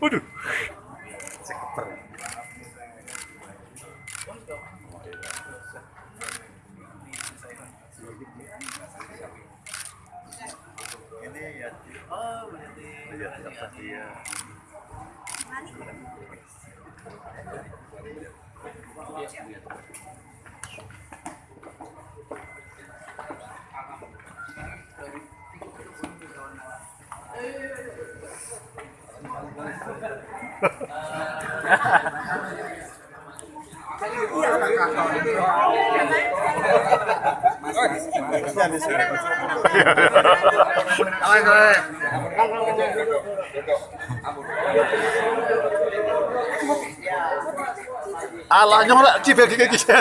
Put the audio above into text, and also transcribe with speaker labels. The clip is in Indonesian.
Speaker 1: Waduh. Seketer.
Speaker 2: Ini ya. Oh, berarti.
Speaker 1: Iya, dia. Alah nyolak cibel gigi gigi.